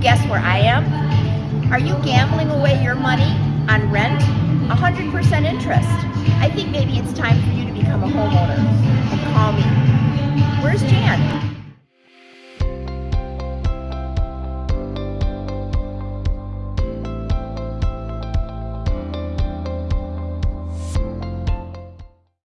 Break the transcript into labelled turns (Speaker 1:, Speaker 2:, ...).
Speaker 1: guess where I am? Are you gambling away your money on rent? 100% interest. I think maybe it's time for you to become a homeowner.